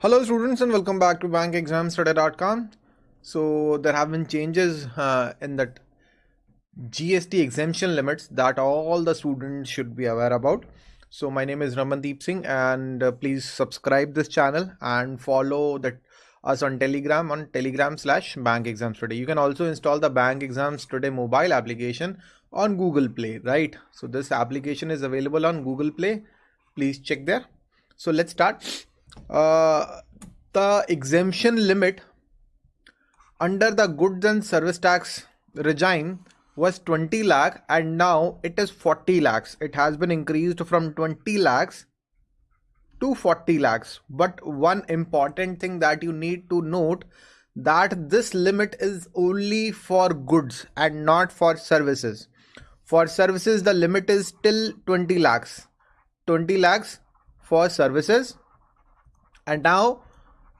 Hello students and welcome back to bankexamstoday.com. So there have been changes uh, in that GST exemption limits that all the students should be aware about. So my name is Ramandeep Singh and uh, please subscribe this channel and follow that us on telegram on telegram slash bank exams today you can also install the bank exams today mobile application on google play right? So this application is available on google play. Please check there. So let's start uh, the exemption limit under the goods and service tax regime was 20 lakh and now it is 40 lakhs. It has been increased from 20 lakhs to 40 lakhs. But one important thing that you need to note that this limit is only for goods and not for services. For services the limit is still 20 lakhs. 20 lakhs for services and now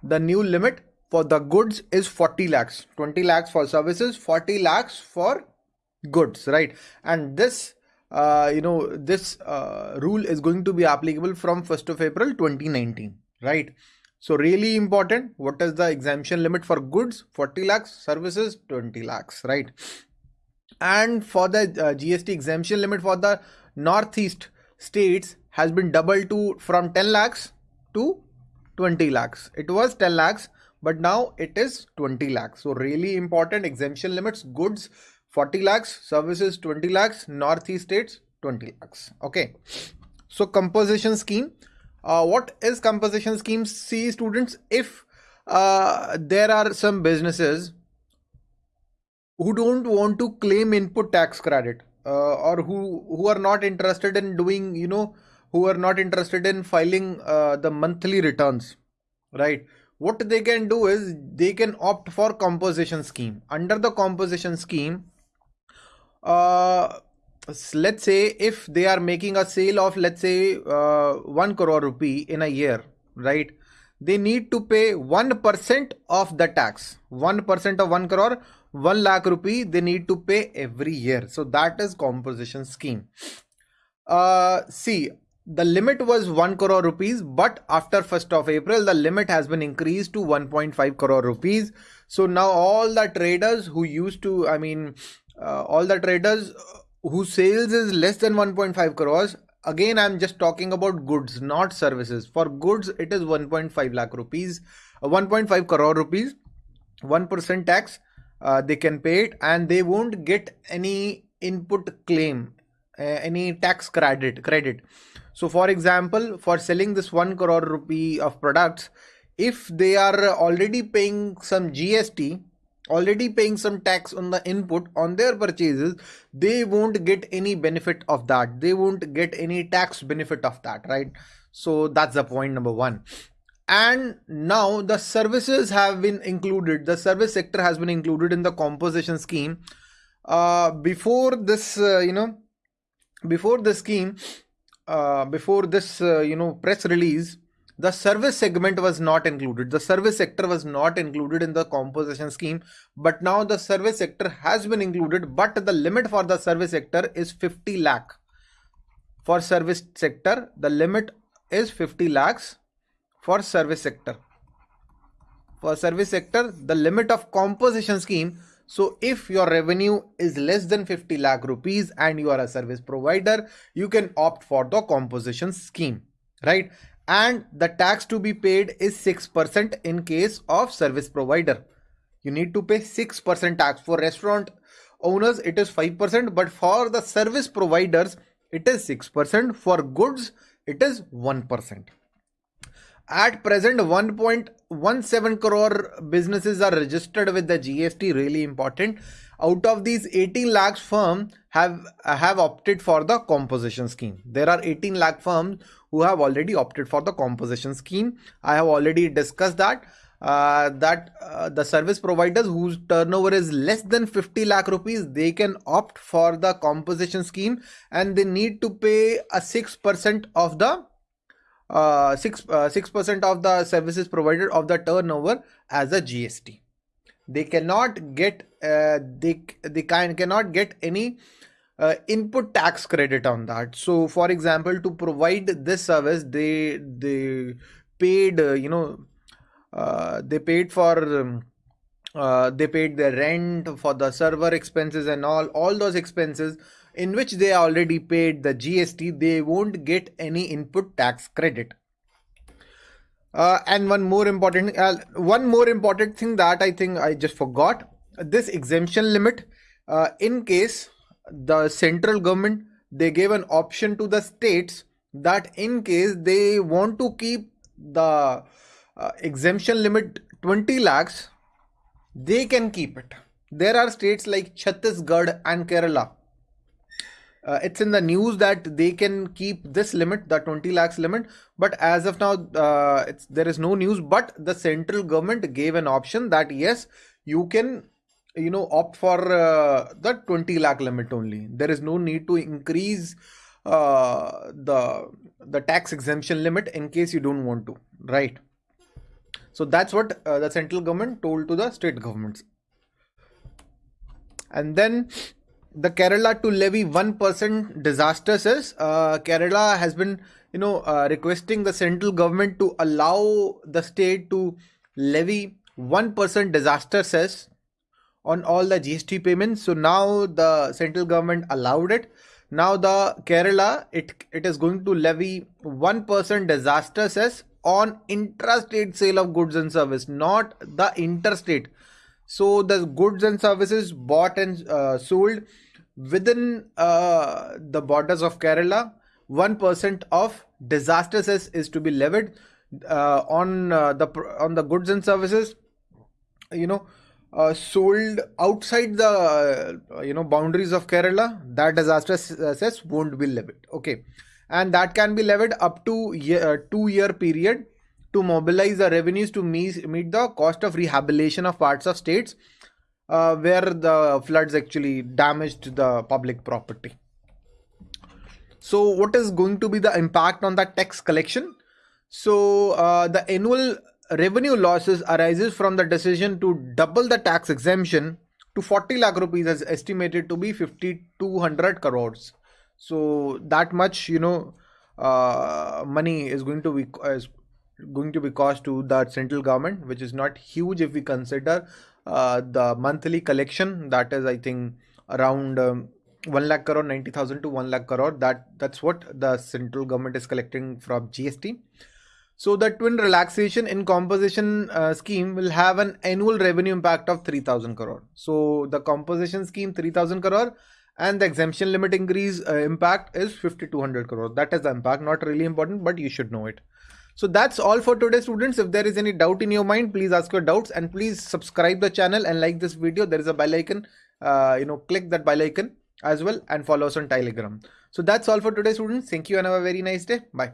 the new limit for the goods is 40 lakhs. 20 lakhs for services 40 lakhs for goods right? And this uh, you know this uh, rule is going to be applicable from 1st of april 2019 right? So really important what is the exemption limit for goods? 40 lakhs services 20 lakhs right? And for the uh, gst exemption limit for the northeast states has been doubled to from 10 lakhs to 20 lakhs. It was 10 lakhs, but now it is 20 lakhs. So really important exemption limits, goods 40 lakhs, services 20 lakhs, northeast states 20 lakhs. Okay. So composition scheme. Uh, what is composition scheme? See students, if uh, there are some businesses who don't want to claim input tax credit uh, or who who are not interested in doing you know who are not interested in filing uh, the monthly returns right? What they can do is they can opt for composition scheme. Under the composition scheme uh, let's say if they are making a sale of let's say uh, 1 crore rupee in a year right? They need to pay 1% of the tax. 1% of 1 crore 1 lakh rupee they need to pay every year. So that is composition scheme. Uh, see the limit was 1 crore rupees but after 1st of april the limit has been increased to 1.5 crore rupees. So now all the traders who used to i mean uh, all the traders whose sales is less than 1.5 crores again i'm just talking about goods not services. For goods it is 1.5 lakh rupees uh, 1.5 crore rupees. 1% tax uh, they can pay it and they won't get any input claim any tax credit credit so for example, for selling this 1 crore rupee of products, if they are already paying some GST, already paying some tax on the input on their purchases, they won't get any benefit of that. They won't get any tax benefit of that, right? So that's the point number one. And now the services have been included. The service sector has been included in the composition scheme. Uh, before this, uh, you know, before the scheme, uh, before this uh, you know press release the service segment was not included. The service sector was not included in the composition scheme but now the service sector has been included but the limit for the service sector is 50 lakh. For service sector the limit is 50 lakhs for service sector. For service sector the limit of composition scheme so if your revenue is less than 50 lakh rupees and you are a service provider, you can opt for the composition scheme, right? And the tax to be paid is 6% in case of service provider. You need to pay 6% tax for restaurant owners. It is 5%, but for the service providers, it is 6%. For goods, it is 1%. At present, 1.17 crore businesses are registered with the GST. Really important. Out of these, 18 lakhs firm have have opted for the composition scheme. There are 18 lakh firms who have already opted for the composition scheme. I have already discussed that. Uh, that uh, the service providers whose turnover is less than 50 lakh rupees they can opt for the composition scheme and they need to pay a 6% of the uh, 6 uh, 6% of the services provided of the turnover as a GST. They cannot get uh, they they can cannot get any uh, input tax credit on that. So, for example, to provide this service, they they paid uh, you know uh, they paid for um, uh, they paid their rent for the server expenses and all all those expenses in which they already paid the gst they won't get any input tax credit. Uh, and one more important uh, one more important thing that i think i just forgot this exemption limit uh, in case the central government they gave an option to the states that in case they want to keep the uh, exemption limit 20 lakhs they can keep it. There are states like chhattisgarh and kerala uh, it's in the news that they can keep this limit the 20 lakhs limit but as of now uh, it's there is no news but the central government gave an option that yes you can you know opt for uh, the 20 lakh limit only. There is no need to increase uh, the the tax exemption limit in case you don't want to right? So that's what uh, the central government told to the state governments. And then the kerala to levy 1% disaster cess uh, kerala has been you know uh, requesting the central government to allow the state to levy 1% disaster cess on all the GST payments. So now the central government allowed it. Now the Kerala, it, it is going to levy 1% disaster cess on intrastate sale of goods and service, not the interstate. So the goods and services bought and uh, sold within uh, the borders of Kerala, 1% of disaster cess is to be levied uh, on uh, the on the goods and services. You know, uh, sold outside the uh, you know boundaries of Kerala, that disaster cess won't be levied. Okay, and that can be levied up to year, uh, two year period to mobilize the revenues to meet, meet the cost of rehabilitation of parts of states uh, where the floods actually damaged the public property. So, what is going to be the impact on the tax collection? So, uh, the annual revenue losses arises from the decision to double the tax exemption to 40 lakh rupees is estimated to be 5200 crores so that much you know uh, money is going to be is going to be cost to the central government which is not huge if we consider uh, the monthly collection that is i think around um, 1 lakh crore 90000 to 1 lakh crore that that's what the central government is collecting from gst so the twin relaxation in composition uh, scheme will have an annual revenue impact of 3000 crore. So the composition scheme 3000 crore and the exemption limit increase uh, impact is 5200 crore. That is the impact, not really important, but you should know it. So that's all for today students. If there is any doubt in your mind, please ask your doubts and please subscribe the channel and like this video. There is a bell icon, uh, you know, click that bell icon as well and follow us on Telegram. So that's all for today students. Thank you and have a very nice day. Bye.